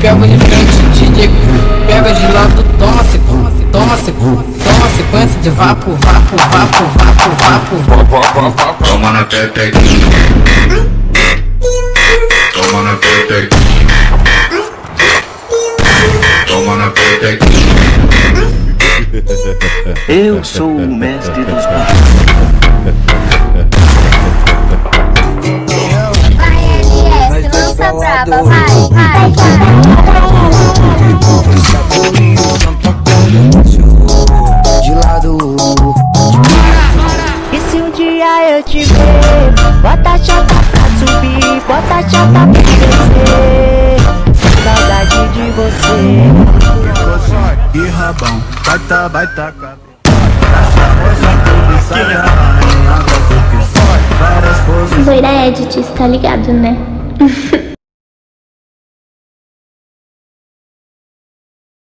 pego de frente, DJ pega de lado, toma sequência, toma sequência, toma sequência de vapo, vapo, vapo, vapo, vapo. Toma na pepequinha. Toma na pepequinha. Toma na pepequinha. Eu sou o mestre dos magos. Vai, LS, lança braba, vai, vai. Dia eu te ver, bota a chata pra subir, bota a chata pra descer. Saudade de você. E rabão, baita, baita cabelo. Essa moça tudo sai da rainha, gosto que sai. Várias poses Zoeira Edits, tá ligado, né?